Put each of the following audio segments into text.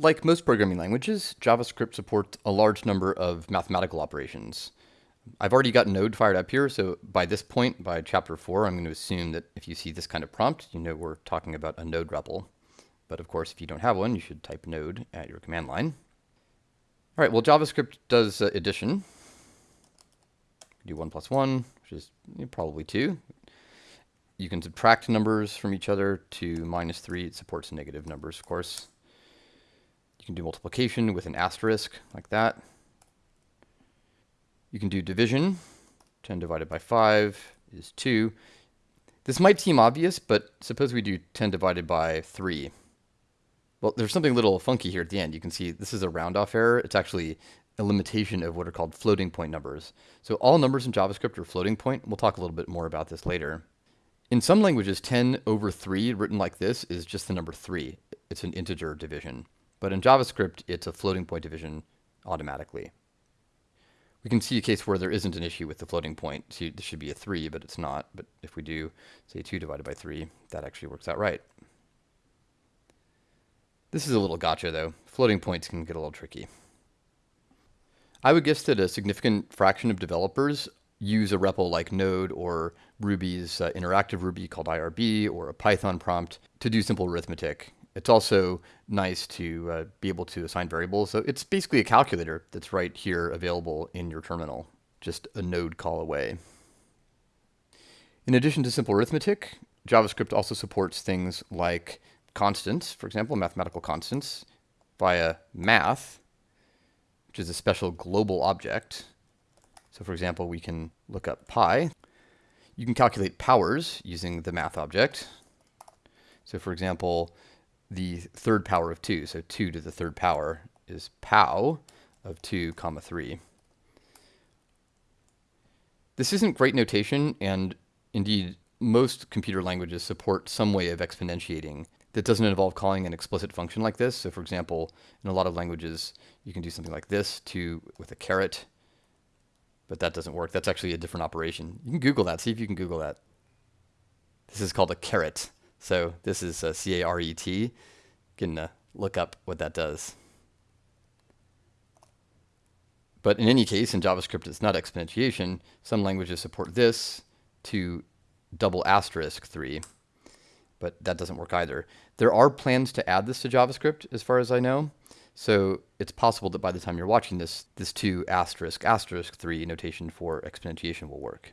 Like most programming languages, JavaScript supports a large number of mathematical operations. I've already got Node fired up here, so by this point, by chapter 4, I'm going to assume that if you see this kind of prompt, you know we're talking about a Node REPL. But of course, if you don't have one, you should type Node at your command line. All right, well, JavaScript does uh, addition. Do 1 plus 1, which is probably 2. You can subtract numbers from each other to minus 3. It supports negative numbers, of course. You can do multiplication with an asterisk, like that. You can do division. 10 divided by 5 is 2. This might seem obvious, but suppose we do 10 divided by 3. Well, there's something a little funky here at the end. You can see this is a round-off error. It's actually a limitation of what are called floating point numbers. So all numbers in JavaScript are floating point. We'll talk a little bit more about this later. In some languages, 10 over 3 written like this is just the number 3. It's an integer division. But in JavaScript, it's a floating point division automatically. We can see a case where there isn't an issue with the floating point. So this should be a 3, but it's not. But if we do, say, 2 divided by 3, that actually works out right. This is a little gotcha, though. Floating points can get a little tricky. I would guess that a significant fraction of developers use a REPL like Node or Ruby's uh, interactive Ruby called IRB or a Python prompt to do simple arithmetic. It's also nice to uh, be able to assign variables. So it's basically a calculator that's right here available in your terminal, just a node call away. In addition to simple arithmetic, JavaScript also supports things like constants, for example, mathematical constants, via math, which is a special global object. So for example, we can look up pi. You can calculate powers using the math object. So for example, the third power of 2, so 2 to the third power is pow of 2 comma 3. This isn't great notation, and indeed most computer languages support some way of exponentiating that doesn't involve calling an explicit function like this. So for example, in a lot of languages, you can do something like this to with a caret, but that doesn't work. That's actually a different operation. You can Google that. See if you can Google that. This is called a caret. So this is a C-A-R-E-T. You can uh, look up what that does. But in any case, in JavaScript, it's not exponentiation. Some languages support this to double asterisk 3 but that doesn't work either. There are plans to add this to JavaScript, as far as I know. So it's possible that by the time you're watching this, this 2 asterisk asterisk 3 notation for exponentiation will work.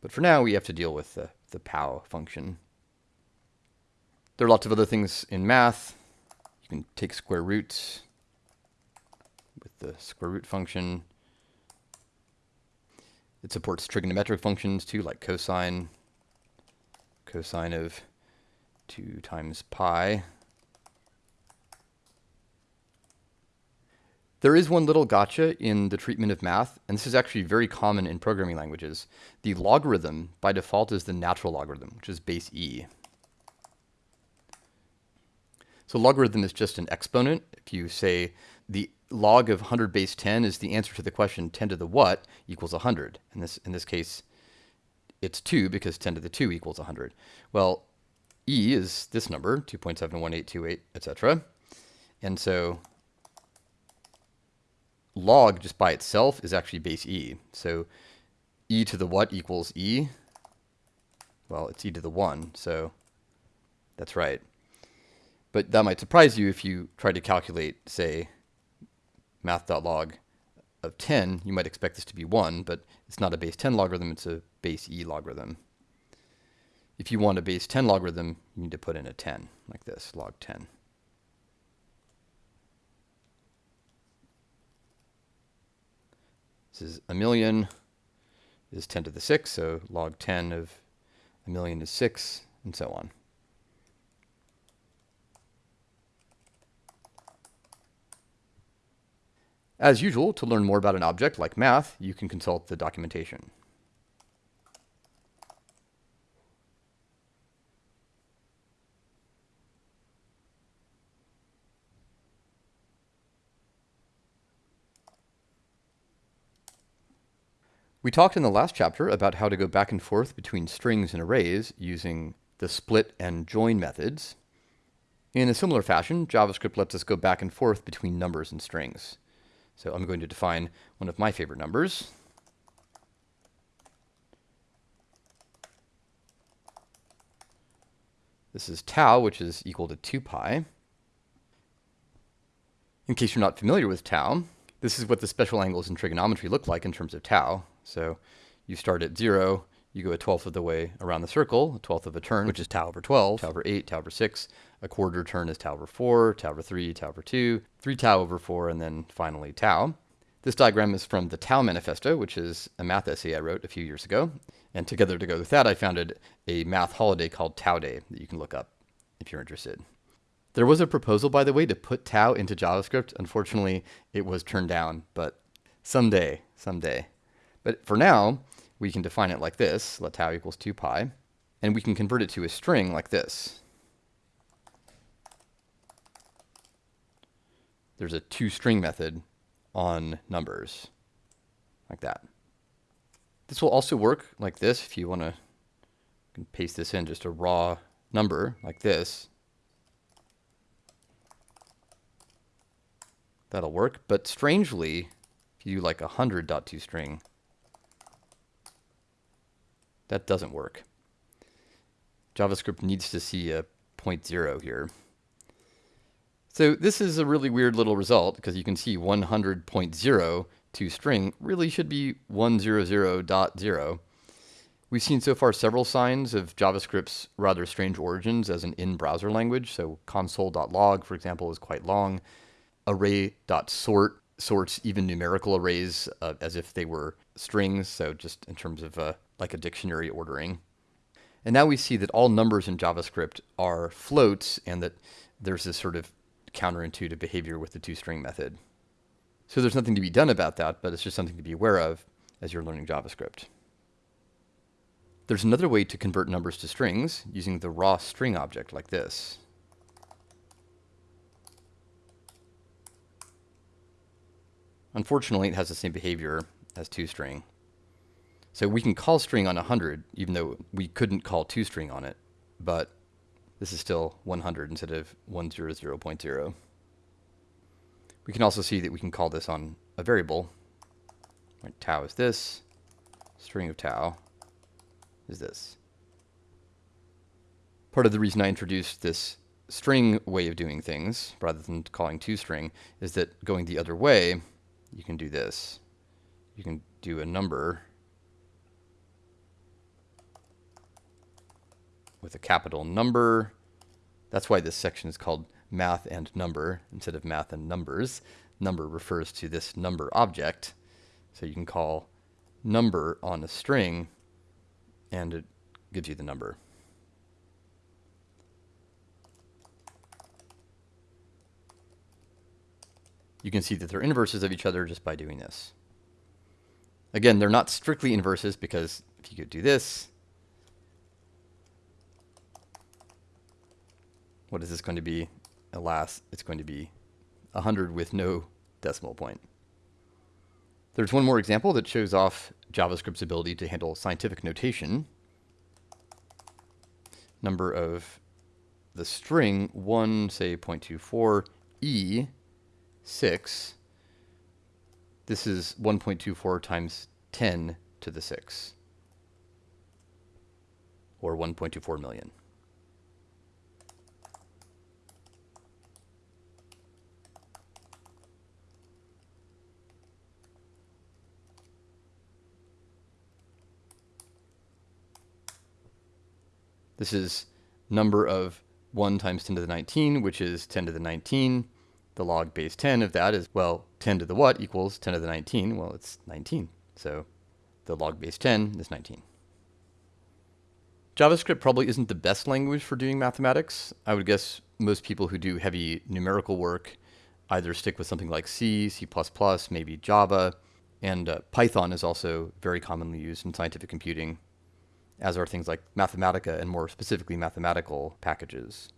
But for now, we have to deal with the, the pow function. There are lots of other things in math. You can take square roots with the square root function. It supports trigonometric functions too, like cosine, cosine of 2 times pi. There is one little gotcha in the treatment of math, and this is actually very common in programming languages. The logarithm, by default, is the natural logarithm, which is base e. So logarithm is just an exponent. If you say the log of 100 base 10 is the answer to the question 10 to the what equals 100. In this, in this case, it's 2 because 10 to the 2 equals 100. Well, E is this number, 2.71828, etc. And so log just by itself is actually base E. So E to the what equals E? Well, it's E to the 1, so that's right. But that might surprise you if you try to calculate, say, math.log of 10. You might expect this to be 1, but it's not a base 10 logarithm, it's a base E logarithm. If you want a base 10 logarithm, you need to put in a 10, like this, log 10. This is a million is 10 to the 6, so log 10 of a million is 6, and so on. As usual, to learn more about an object like math, you can consult the documentation. We talked in the last chapter about how to go back and forth between strings and arrays using the split and join methods. In a similar fashion, JavaScript lets us go back and forth between numbers and strings. So I'm going to define one of my favorite numbers. This is tau, which is equal to 2 pi. In case you're not familiar with tau, this is what the special angles in trigonometry look like in terms of tau. So you start at 0, you go a twelfth of the way around the circle, a twelfth of a turn, which is tau over 12, tau over 8, tau over 6. A quarter turn is tau over 4, tau over 3, tau over 2, 3 tau over 4, and then finally tau. This diagram is from the Tau Manifesto, which is a math essay I wrote a few years ago. And together to go with that, I founded a math holiday called Tau Day that you can look up if you're interested. There was a proposal, by the way, to put tau into JavaScript. Unfortunately, it was turned down, but someday, someday. But for now, we can define it like this, let tau equals 2 pi, and we can convert it to a string like this. There's a toString method on numbers, like that. This will also work like this if you want to paste this in just a raw number like this. That'll work, but strangely, if you do like a 100.toString, that doesn't work. JavaScript needs to see a point zero here. So this is a really weird little result because you can see 100.0 to string really should be 100.0. We've seen so far several signs of JavaScript's rather strange origins as an in-browser language. So console.log, for example, is quite long. Array.sort sorts even numerical arrays uh, as if they were strings, so just in terms of uh, like a dictionary ordering. And now we see that all numbers in JavaScript are floats and that there's this sort of counterintuitive behavior with the toString method. So there's nothing to be done about that, but it's just something to be aware of as you're learning JavaScript. There's another way to convert numbers to strings using the raw string object like this. Unfortunately, it has the same behavior as toString. So we can call string on 100, even though we couldn't call toString on it. But this is still 100 instead of 100.0. We can also see that we can call this on a variable. Tau is this. String of tau is this. Part of the reason I introduced this string way of doing things, rather than calling toString, is that going the other way, you can do this. You can do a number with a capital number. That's why this section is called math and number instead of math and numbers. Number refers to this number object. So you can call number on a string and it gives you the number. You can see that they're inverses of each other just by doing this. Again, they're not strictly inverses because if you could do this, What is this going to be? Alas, it's going to be 100 with no decimal point. There's one more example that shows off JavaScript's ability to handle scientific notation. Number of the string 1, say 0.24, E6. This is 1.24 times 10 to the 6, or 1.24 million. This is number of 1 times 10 to the 19, which is 10 to the 19. The log base 10 of that is, well, 10 to the what equals 10 to the 19? Well, it's 19. So the log base 10 is 19. JavaScript probably isn't the best language for doing mathematics. I would guess most people who do heavy numerical work either stick with something like C, C++, maybe Java, and uh, Python is also very commonly used in scientific computing as are things like Mathematica and more specifically mathematical packages.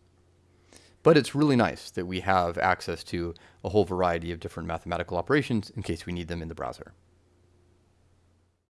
But it's really nice that we have access to a whole variety of different mathematical operations in case we need them in the browser.